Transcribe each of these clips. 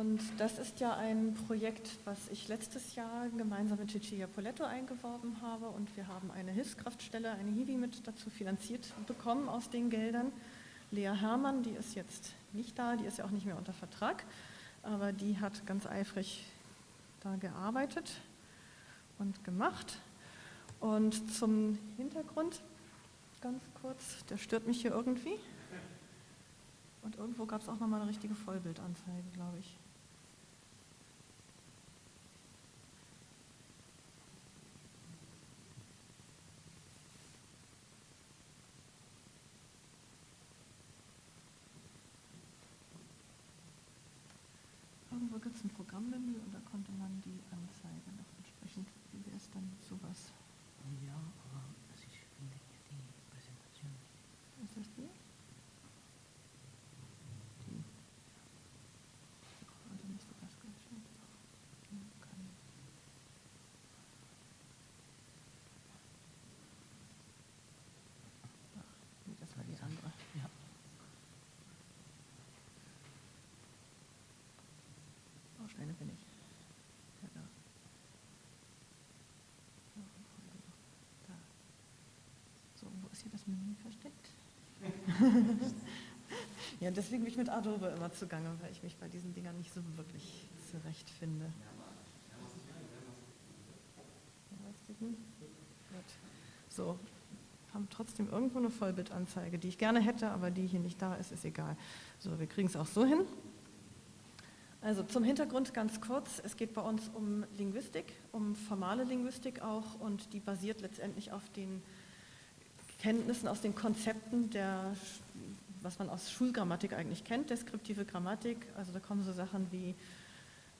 Und das ist ja ein Projekt, was ich letztes Jahr gemeinsam mit Cecilia Poletto eingeworben habe. Und wir haben eine Hilfskraftstelle, eine Hiwi mit dazu finanziert bekommen aus den Geldern. Lea Herrmann, die ist jetzt nicht da, die ist ja auch nicht mehr unter Vertrag, aber die hat ganz eifrig da gearbeitet und gemacht. Und zum Hintergrund, ganz kurz, der stört mich hier irgendwie. Und irgendwo gab es auch nochmal eine richtige Vollbildanzeige, glaube ich. Irgendwo gibt es ein Programmmenü und da konnte man die Anzeige noch entsprechend, wie wäre es dann sowas? Ja, aber also ich finde hier die Präsentation. Ist das die? Die. Also müsste das ganz schön gehen können. Ach, nee, das war die andere. Ja. Bausteine bin ich. Da. Da. So, wo ist hier das Menü versteckt? ja, deswegen bin ich mit Adobe immer zugange, weil ich mich bei diesen Dingern nicht so wirklich zurechtfinde. So, haben trotzdem irgendwo eine Vollbildanzeige, die ich gerne hätte, aber die hier nicht da ist, ist egal. So, wir kriegen es auch so hin. Also zum Hintergrund ganz kurz, es geht bei uns um Linguistik, um formale Linguistik auch und die basiert letztendlich auf den Kenntnissen aus den Konzepten der, was man aus Schulgrammatik eigentlich kennt, deskriptive Grammatik, also da kommen so Sachen wie,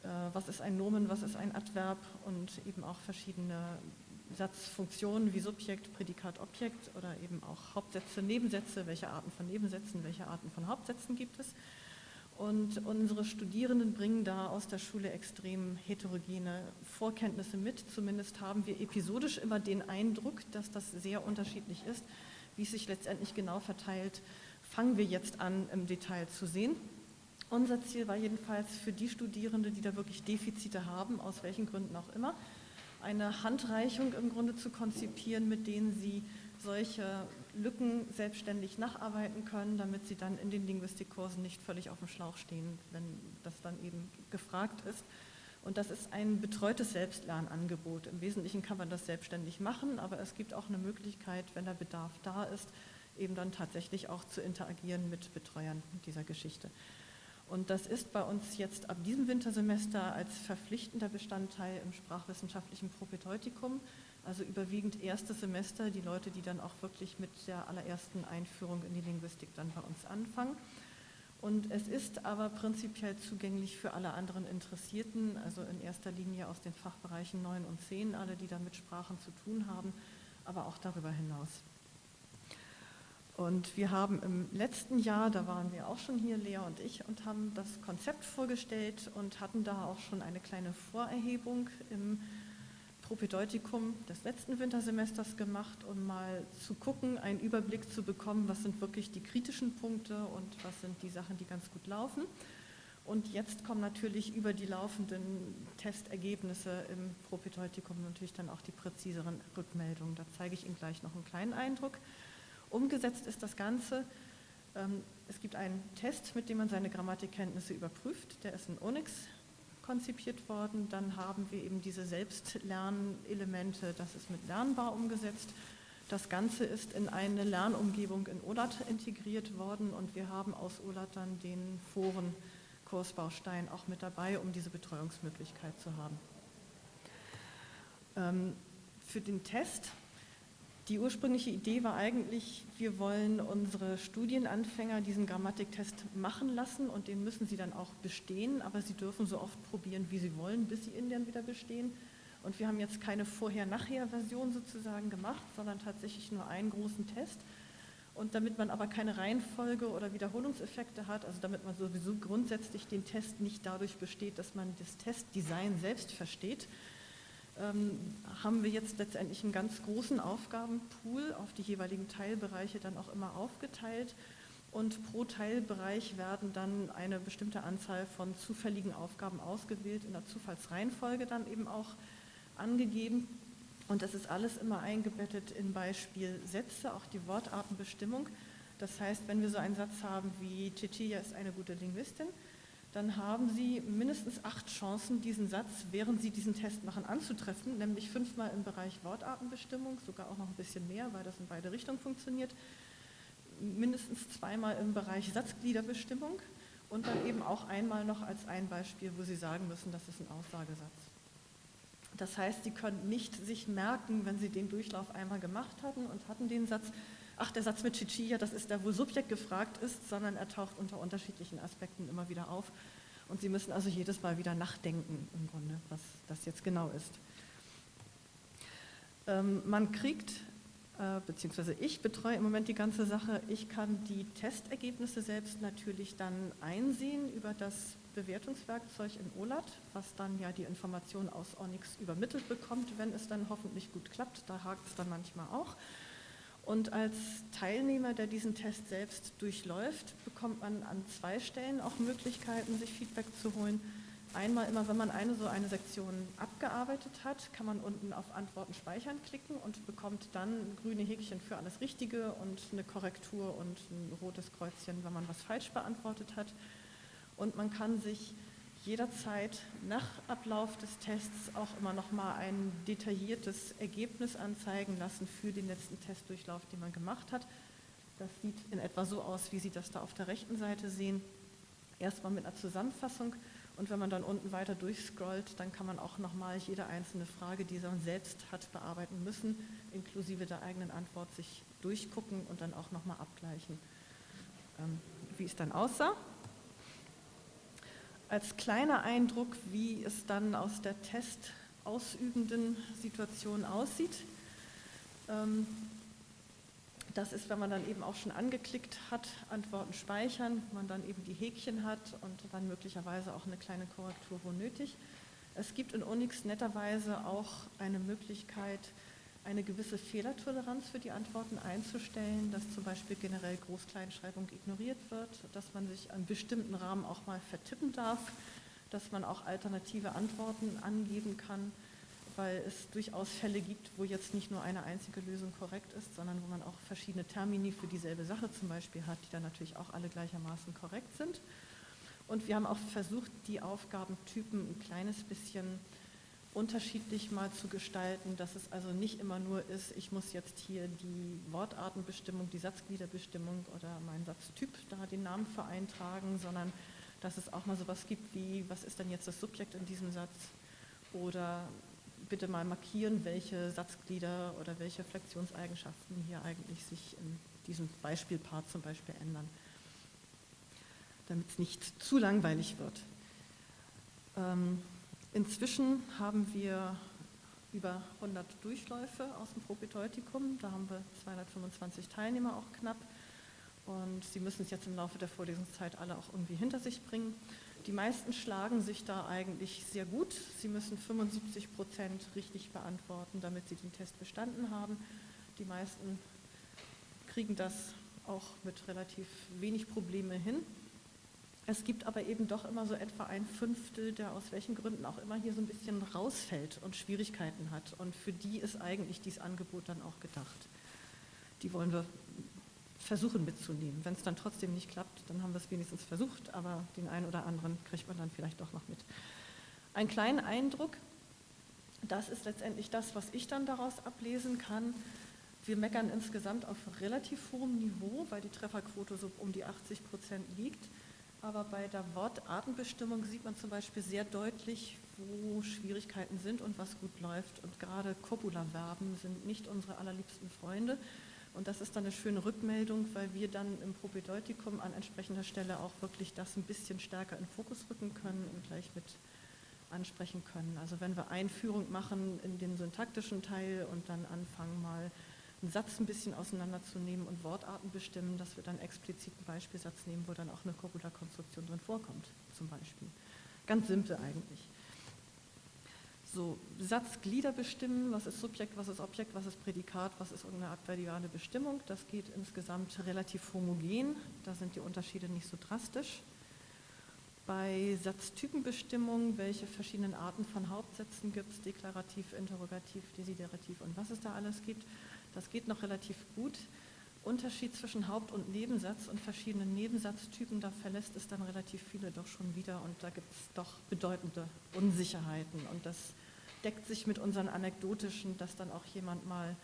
äh, was ist ein Nomen, was ist ein Adverb und eben auch verschiedene Satzfunktionen wie Subjekt, Prädikat, Objekt oder eben auch Hauptsätze, Nebensätze, welche Arten von Nebensätzen, welche Arten von Hauptsätzen gibt es. Und unsere Studierenden bringen da aus der Schule extrem heterogene Vorkenntnisse mit. Zumindest haben wir episodisch immer den Eindruck, dass das sehr unterschiedlich ist. Wie es sich letztendlich genau verteilt, fangen wir jetzt an im Detail zu sehen. Unser Ziel war jedenfalls für die Studierende, die da wirklich Defizite haben, aus welchen Gründen auch immer, eine Handreichung im Grunde zu konzipieren, mit denen sie solche Lücken selbstständig nacharbeiten können, damit sie dann in den Linguistikkursen nicht völlig auf dem Schlauch stehen, wenn das dann eben gefragt ist. Und das ist ein betreutes Selbstlernangebot. Im Wesentlichen kann man das selbstständig machen, aber es gibt auch eine Möglichkeit, wenn der Bedarf da ist, eben dann tatsächlich auch zu interagieren mit Betreuern dieser Geschichte. Und das ist bei uns jetzt ab diesem Wintersemester als verpflichtender Bestandteil im sprachwissenschaftlichen Propedeutikum also überwiegend erstes Semester, die Leute, die dann auch wirklich mit der allerersten Einführung in die Linguistik dann bei uns anfangen. Und es ist aber prinzipiell zugänglich für alle anderen Interessierten, also in erster Linie aus den Fachbereichen 9 und 10, alle, die da mit Sprachen zu tun haben, aber auch darüber hinaus. Und wir haben im letzten Jahr, da waren wir auch schon hier, Lea und ich, und haben das Konzept vorgestellt und hatten da auch schon eine kleine Vorerhebung im Propedeutikum des letzten Wintersemesters gemacht, um mal zu gucken, einen Überblick zu bekommen, was sind wirklich die kritischen Punkte und was sind die Sachen, die ganz gut laufen. Und jetzt kommen natürlich über die laufenden Testergebnisse im Propedeutikum natürlich dann auch die präziseren Rückmeldungen. Da zeige ich Ihnen gleich noch einen kleinen Eindruck. Umgesetzt ist das Ganze. Ähm, es gibt einen Test, mit dem man seine Grammatikkenntnisse überprüft. Der ist in Onyx konzipiert worden. Dann haben wir eben diese Selbstlernelemente, das ist mit Lernbar umgesetzt. Das Ganze ist in eine Lernumgebung in OLAT integriert worden und wir haben aus OLAT dann den Foren-Kursbaustein auch mit dabei, um diese Betreuungsmöglichkeit zu haben. Ähm, für den Test die ursprüngliche Idee war eigentlich, wir wollen unsere Studienanfänger diesen Grammatiktest machen lassen und den müssen sie dann auch bestehen, aber sie dürfen so oft probieren, wie sie wollen, bis sie ihn dann wieder bestehen. Und wir haben jetzt keine Vorher-Nachher-Version sozusagen gemacht, sondern tatsächlich nur einen großen Test. Und damit man aber keine Reihenfolge oder Wiederholungseffekte hat, also damit man sowieso grundsätzlich den Test nicht dadurch besteht, dass man das Testdesign selbst versteht, haben wir jetzt letztendlich einen ganz großen Aufgabenpool auf die jeweiligen Teilbereiche dann auch immer aufgeteilt. Und pro Teilbereich werden dann eine bestimmte Anzahl von zufälligen Aufgaben ausgewählt, in der Zufallsreihenfolge dann eben auch angegeben. Und das ist alles immer eingebettet in Beispielsätze, auch die Wortartenbestimmung. Das heißt, wenn wir so einen Satz haben wie Cecilia ist eine gute Linguistin, dann haben Sie mindestens acht Chancen, diesen Satz, während Sie diesen Test machen, anzutreffen, nämlich fünfmal im Bereich Wortartenbestimmung, sogar auch noch ein bisschen mehr, weil das in beide Richtungen funktioniert, mindestens zweimal im Bereich Satzgliederbestimmung und dann eben auch einmal noch als ein Beispiel, wo Sie sagen müssen, das ist ein Aussagesatz. Das heißt, Sie können nicht sich merken, wenn Sie den Durchlauf einmal gemacht hatten und hatten den Satz, ach, der Satz mit Chichia, das ist der, wo Subjekt gefragt ist, sondern er taucht unter unterschiedlichen Aspekten immer wieder auf. Und Sie müssen also jedes Mal wieder nachdenken, im Grunde, was das jetzt genau ist. Ähm, man kriegt, äh, beziehungsweise ich betreue im Moment die ganze Sache, ich kann die Testergebnisse selbst natürlich dann einsehen über das Bewertungswerkzeug in OLAT, was dann ja die Information aus Onyx übermittelt bekommt, wenn es dann hoffentlich gut klappt. Da hakt es dann manchmal auch. Und als Teilnehmer, der diesen Test selbst durchläuft, bekommt man an zwei Stellen auch Möglichkeiten, sich Feedback zu holen. Einmal immer, wenn man eine so eine Sektion abgearbeitet hat, kann man unten auf Antworten speichern klicken und bekommt dann grüne Häkchen für alles Richtige und eine Korrektur und ein rotes Kreuzchen, wenn man was falsch beantwortet hat. Und man kann sich jederzeit nach Ablauf des Tests auch immer noch mal ein detailliertes Ergebnis anzeigen lassen für den letzten Testdurchlauf, den man gemacht hat. Das sieht in etwa so aus, wie Sie das da auf der rechten Seite sehen. Erstmal mit einer Zusammenfassung und wenn man dann unten weiter durchscrollt, dann kann man auch noch mal jede einzelne Frage, die man selbst hat bearbeiten müssen, inklusive der eigenen Antwort sich durchgucken und dann auch noch mal abgleichen, ähm, wie es dann aussah als kleiner Eindruck, wie es dann aus der testausübenden Situation aussieht. Ähm, das ist, wenn man dann eben auch schon angeklickt hat, Antworten speichern, man dann eben die Häkchen hat und dann möglicherweise auch eine kleine Korrektur, wo nötig. Es gibt in Unix netterweise auch eine Möglichkeit, eine gewisse Fehlertoleranz für die Antworten einzustellen, dass zum Beispiel generell Groß-Kleinschreibung ignoriert wird, dass man sich an bestimmten Rahmen auch mal vertippen darf, dass man auch alternative Antworten angeben kann, weil es durchaus Fälle gibt, wo jetzt nicht nur eine einzige Lösung korrekt ist, sondern wo man auch verschiedene Termini für dieselbe Sache zum Beispiel hat, die dann natürlich auch alle gleichermaßen korrekt sind. Und wir haben auch versucht, die Aufgabentypen ein kleines bisschen unterschiedlich mal zu gestalten, dass es also nicht immer nur ist, ich muss jetzt hier die Wortartenbestimmung, die Satzgliederbestimmung oder meinen Satztyp da den Namen für eintragen, sondern dass es auch mal sowas gibt wie, was ist denn jetzt das Subjekt in diesem Satz oder bitte mal markieren, welche Satzglieder oder welche Flexionseigenschaften hier eigentlich sich in diesem Beispielpart zum Beispiel ändern, damit es nicht zu langweilig wird. Ähm, Inzwischen haben wir über 100 Durchläufe aus dem Propedeutikum. Da haben wir 225 Teilnehmer auch knapp. Und Sie müssen es jetzt im Laufe der Vorlesungszeit alle auch irgendwie hinter sich bringen. Die meisten schlagen sich da eigentlich sehr gut. Sie müssen 75 Prozent richtig beantworten, damit Sie den Test bestanden haben. Die meisten kriegen das auch mit relativ wenig Probleme hin. Es gibt aber eben doch immer so etwa ein Fünftel, der aus welchen Gründen auch immer hier so ein bisschen rausfällt und Schwierigkeiten hat. Und für die ist eigentlich dieses Angebot dann auch gedacht. Die wollen wir versuchen mitzunehmen. Wenn es dann trotzdem nicht klappt, dann haben wir es wenigstens versucht, aber den einen oder anderen kriegt man dann vielleicht doch noch mit. Ein kleiner Eindruck, das ist letztendlich das, was ich dann daraus ablesen kann. Wir meckern insgesamt auf relativ hohem Niveau, weil die Trefferquote so um die 80 Prozent liegt. Aber bei der Wortartenbestimmung sieht man zum Beispiel sehr deutlich, wo Schwierigkeiten sind und was gut läuft. Und gerade Copula-Verben sind nicht unsere allerliebsten Freunde. Und das ist dann eine schöne Rückmeldung, weil wir dann im Propedeutikum an entsprechender Stelle auch wirklich das ein bisschen stärker in Fokus rücken können und gleich mit ansprechen können. Also wenn wir Einführung machen in den syntaktischen Teil und dann anfangen mal einen Satz ein bisschen auseinanderzunehmen und Wortarten bestimmen, dass wir dann explizit einen Beispielsatz nehmen, wo dann auch eine Copula-Konstruktion drin vorkommt, zum Beispiel. Ganz simpel eigentlich. so Satzglieder bestimmen, was ist Subjekt, was ist Objekt, was ist Prädikat, was ist irgendeine adverbiale Bestimmung. Das geht insgesamt relativ homogen, da sind die Unterschiede nicht so drastisch. Bei Satztypenbestimmung, welche verschiedenen Arten von Hauptsätzen gibt es, deklarativ, interrogativ, desiderativ und was es da alles gibt, das geht noch relativ gut. Unterschied zwischen Haupt- und Nebensatz und verschiedenen Nebensatztypen, da verlässt es dann relativ viele doch schon wieder und da gibt es doch bedeutende Unsicherheiten und das deckt sich mit unseren anekdotischen, dass dann auch jemand mal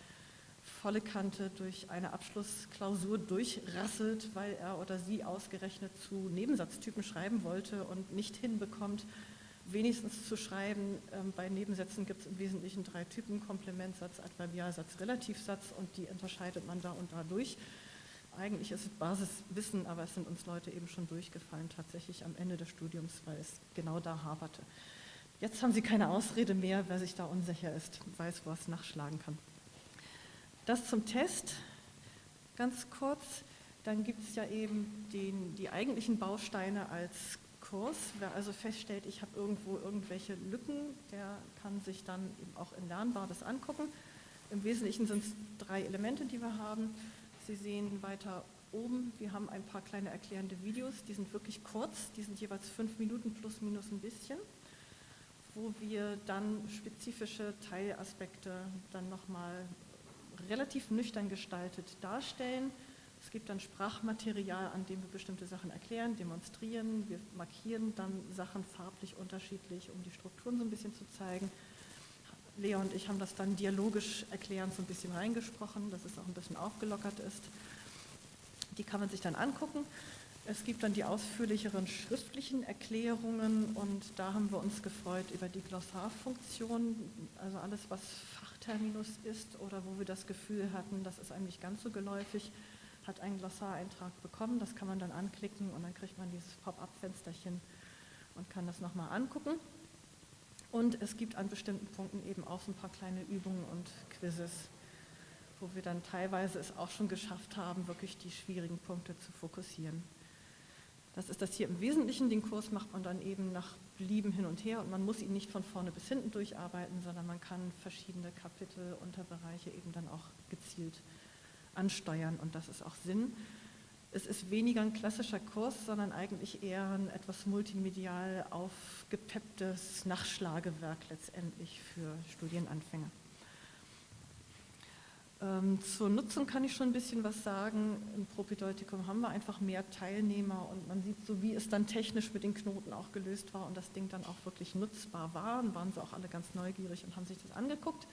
volle Kante durch eine Abschlussklausur durchrasselt, weil er oder sie ausgerechnet zu Nebensatztypen schreiben wollte und nicht hinbekommt, wenigstens zu schreiben. Ähm, bei Nebensätzen gibt es im Wesentlichen drei Typen, Komplementsatz, Adverbialsatz, Relativsatz und die unterscheidet man da und da durch. Eigentlich ist es Basiswissen, aber es sind uns Leute eben schon durchgefallen, tatsächlich am Ende des Studiums, weil es genau da haperte. Jetzt haben Sie keine Ausrede mehr, wer sich da unsicher ist, weiß, wo es nachschlagen kann. Das zum Test, ganz kurz. Dann gibt es ja eben den, die eigentlichen Bausteine als Kurs. Wer also feststellt, ich habe irgendwo irgendwelche Lücken, der kann sich dann eben auch in Lernbar das angucken. Im Wesentlichen sind es drei Elemente, die wir haben. Sie sehen weiter oben, wir haben ein paar kleine erklärende Videos, die sind wirklich kurz, die sind jeweils fünf Minuten plus minus ein bisschen, wo wir dann spezifische Teilaspekte dann nochmal relativ nüchtern gestaltet darstellen es gibt dann Sprachmaterial, an dem wir bestimmte Sachen erklären, demonstrieren. Wir markieren dann Sachen farblich unterschiedlich, um die Strukturen so ein bisschen zu zeigen. Lea und ich haben das dann dialogisch erklärend so ein bisschen reingesprochen, dass es auch ein bisschen aufgelockert ist. Die kann man sich dann angucken. Es gibt dann die ausführlicheren schriftlichen Erklärungen und da haben wir uns gefreut über die Glossarfunktion, also alles, was Fachterminus ist oder wo wir das Gefühl hatten, das ist eigentlich ganz so geläufig hat einen Glossareintrag bekommen. Das kann man dann anklicken und dann kriegt man dieses Pop-up-Fensterchen und kann das nochmal angucken. Und es gibt an bestimmten Punkten eben auch so ein paar kleine Übungen und Quizzes, wo wir dann teilweise es auch schon geschafft haben, wirklich die schwierigen Punkte zu fokussieren. Das ist das hier im Wesentlichen. Den Kurs macht man dann eben nach Belieben hin und her und man muss ihn nicht von vorne bis hinten durcharbeiten, sondern man kann verschiedene Kapitel, Unterbereiche eben dann auch gezielt ansteuern und das ist auch Sinn. Es ist weniger ein klassischer Kurs, sondern eigentlich eher ein etwas multimedial aufgepepptes Nachschlagewerk letztendlich für Studienanfänger. Ähm, zur Nutzung kann ich schon ein bisschen was sagen. Im Propedeutikum haben wir einfach mehr Teilnehmer und man sieht so, wie es dann technisch mit den Knoten auch gelöst war und das Ding dann auch wirklich nutzbar war. Und waren sie auch alle ganz neugierig und haben sich das angeguckt.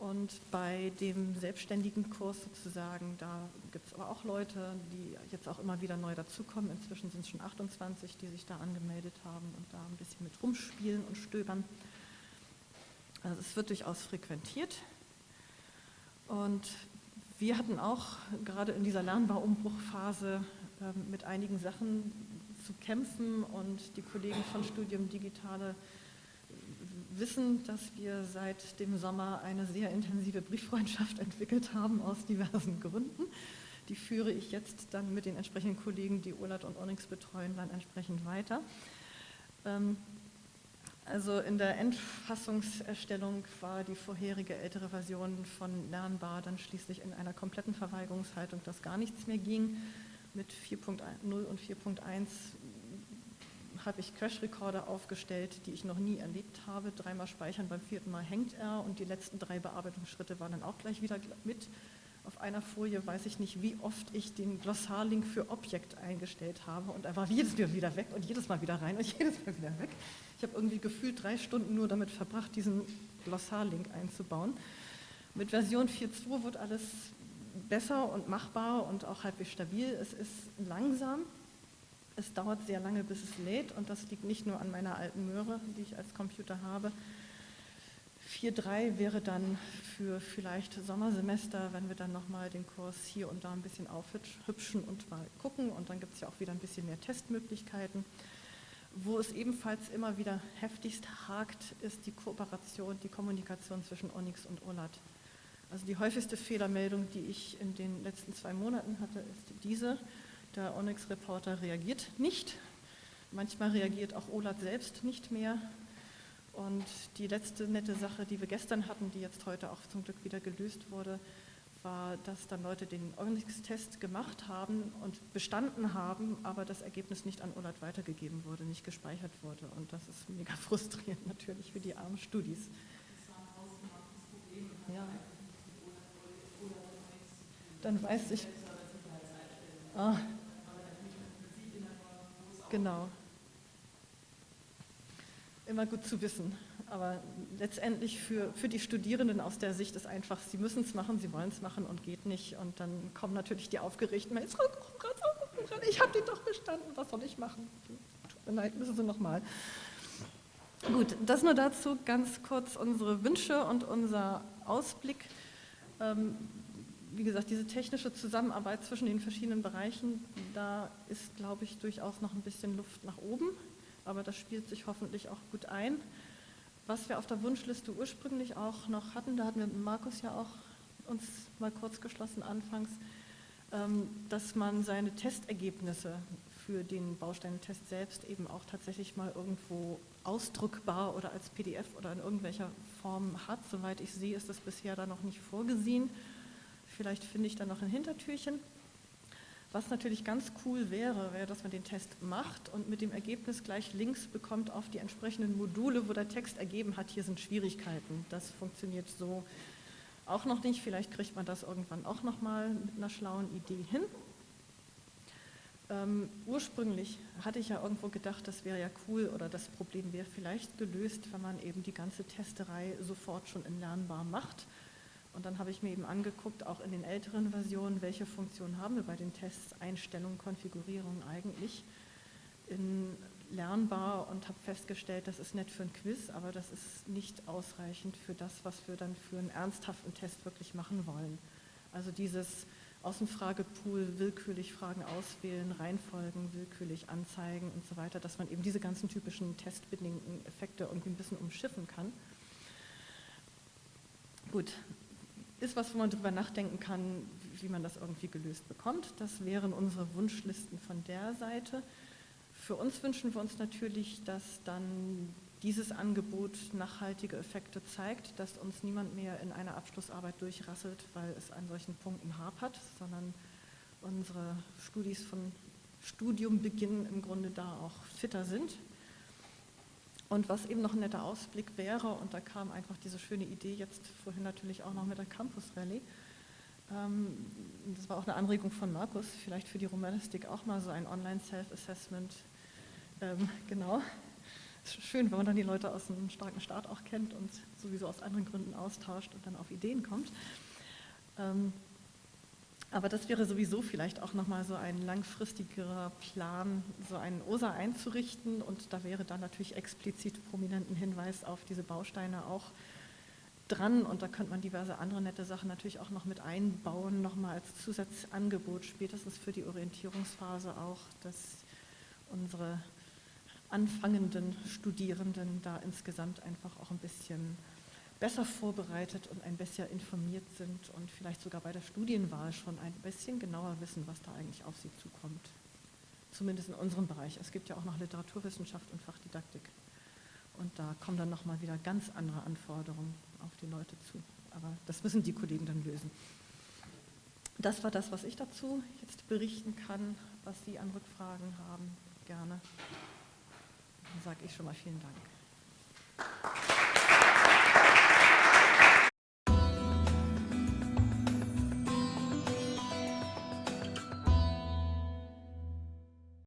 Und bei dem selbstständigen Kurs sozusagen, da gibt es aber auch Leute, die jetzt auch immer wieder neu dazukommen. Inzwischen sind es schon 28, die sich da angemeldet haben und da ein bisschen mit rumspielen und stöbern. Also es wird durchaus frequentiert. Und wir hatten auch gerade in dieser Lernbarumbruchphase äh, mit einigen Sachen zu kämpfen und die Kollegen von Studium Digitale wissen, dass wir seit dem Sommer eine sehr intensive Brieffreundschaft entwickelt haben aus diversen Gründen. Die führe ich jetzt dann mit den entsprechenden Kollegen, die OLAT und Onyx betreuen, dann entsprechend weiter. Ähm, also in der Endfassungserstellung war die vorherige ältere Version von Lernbar dann schließlich in einer kompletten Verweigerungshaltung, dass gar nichts mehr ging. Mit 4.0 und 4.1 habe ich Crash-Recorder aufgestellt, die ich noch nie erlebt habe. Dreimal speichern, beim vierten Mal hängt er und die letzten drei Bearbeitungsschritte waren dann auch gleich wieder mit. Auf einer Folie weiß ich nicht, wie oft ich den Glossarlink für Objekt eingestellt habe und er war jedes Mal wieder weg und jedes Mal wieder rein und jedes Mal wieder weg. Ich habe irgendwie gefühlt drei Stunden nur damit verbracht, diesen Glossarlink einzubauen. Mit Version 4.2 wird alles besser und machbar und auch halbwegs stabil. Es ist langsam, es dauert sehr lange, bis es lädt und das liegt nicht nur an meiner alten Möhre, die ich als Computer habe. 4.3 wäre dann für vielleicht Sommersemester, wenn wir dann nochmal den Kurs hier und da ein bisschen aufhübschen und mal gucken und dann gibt es ja auch wieder ein bisschen mehr Testmöglichkeiten. Wo es ebenfalls immer wieder heftigst hakt, ist die Kooperation, die Kommunikation zwischen Onyx und OLAT. Also die häufigste Fehlermeldung, die ich in den letzten zwei Monaten hatte, ist diese. Der Onyx-Reporter reagiert nicht. Manchmal reagiert auch OLAT selbst nicht mehr. Und die letzte nette Sache, die wir gestern hatten, die jetzt heute auch zum Glück wieder gelöst wurde, war, dass dann Leute den Onyx-Test gemacht haben und bestanden haben, aber das Ergebnis nicht an OLAT weitergegeben wurde, nicht gespeichert wurde. Und das ist mega frustrierend natürlich für die armen Studis. Ja. Dann weiß ich. Ah. Genau. Immer gut zu wissen. Aber letztendlich für, für die Studierenden aus der Sicht ist einfach, sie müssen es machen, sie wollen es machen und geht nicht. Und dann kommen natürlich die aufgeregten Mails, ich habe den doch bestanden, was soll ich machen? Tut mir leid, müssen Sie nochmal. Gut, das nur dazu ganz kurz unsere Wünsche und unser Ausblick. Wie gesagt, diese technische Zusammenarbeit zwischen den verschiedenen Bereichen, da ist, glaube ich, durchaus noch ein bisschen Luft nach oben, aber das spielt sich hoffentlich auch gut ein. Was wir auf der Wunschliste ursprünglich auch noch hatten, da hatten wir mit Markus ja auch uns mal kurz geschlossen anfangs, ähm, dass man seine Testergebnisse für den Bausteinentest selbst eben auch tatsächlich mal irgendwo ausdruckbar oder als PDF oder in irgendwelcher Form hat. Soweit ich sehe, ist das bisher da noch nicht vorgesehen. Vielleicht finde ich da noch ein Hintertürchen. Was natürlich ganz cool wäre, wäre, dass man den Test macht und mit dem Ergebnis gleich Links bekommt auf die entsprechenden Module, wo der Text ergeben hat, hier sind Schwierigkeiten. Das funktioniert so auch noch nicht. Vielleicht kriegt man das irgendwann auch nochmal mit einer schlauen Idee hin. Ähm, ursprünglich hatte ich ja irgendwo gedacht, das wäre ja cool oder das Problem wäre vielleicht gelöst, wenn man eben die ganze Testerei sofort schon in Lernbar macht. Und dann habe ich mir eben angeguckt, auch in den älteren Versionen, welche Funktionen haben wir bei den Tests, Einstellungen, Konfigurierung eigentlich in lernbar und habe festgestellt, das ist nett für ein Quiz, aber das ist nicht ausreichend für das, was wir dann für einen ernsthaften Test wirklich machen wollen. Also dieses aus dem Fragepool willkürlich Fragen auswählen, Reihenfolgen willkürlich anzeigen und so weiter, dass man eben diese ganzen typischen testbedingten Effekte irgendwie ein bisschen umschiffen kann. Gut, ist was, wo man darüber nachdenken kann, wie man das irgendwie gelöst bekommt. Das wären unsere Wunschlisten von der Seite. Für uns wünschen wir uns natürlich, dass dann dieses Angebot nachhaltige Effekte zeigt, dass uns niemand mehr in einer Abschlussarbeit durchrasselt, weil es an solchen Punkten hapert, sondern unsere Studis von Studiumbeginn im Grunde da auch fitter sind und was eben noch ein netter Ausblick wäre, und da kam einfach diese schöne Idee jetzt vorhin natürlich auch noch mit der Campus Rallye. Ähm, das war auch eine Anregung von Markus, vielleicht für die Romanistik auch mal so ein Online-Self-Assessment. Ähm, genau. Ist schön, wenn man dann die Leute aus einem starken Staat auch kennt und sowieso aus anderen Gründen austauscht und dann auf Ideen kommt. Ähm, aber das wäre sowieso vielleicht auch nochmal so ein langfristigerer Plan, so einen OSA einzurichten. Und da wäre dann natürlich explizit prominenten Hinweis auf diese Bausteine auch dran. Und da könnte man diverse andere nette Sachen natürlich auch noch mit einbauen, nochmal als Zusatzangebot, spätestens für die Orientierungsphase auch, dass unsere anfangenden Studierenden da insgesamt einfach auch ein bisschen besser vorbereitet und ein bisschen informiert sind und vielleicht sogar bei der Studienwahl schon ein bisschen genauer wissen, was da eigentlich auf sie zukommt. Zumindest in unserem Bereich. Es gibt ja auch noch Literaturwissenschaft und Fachdidaktik. Und da kommen dann nochmal wieder ganz andere Anforderungen auf die Leute zu. Aber das müssen die Kollegen dann lösen. Das war das, was ich dazu jetzt berichten kann. Was Sie an Rückfragen haben, gerne. Dann sage ich schon mal vielen Dank.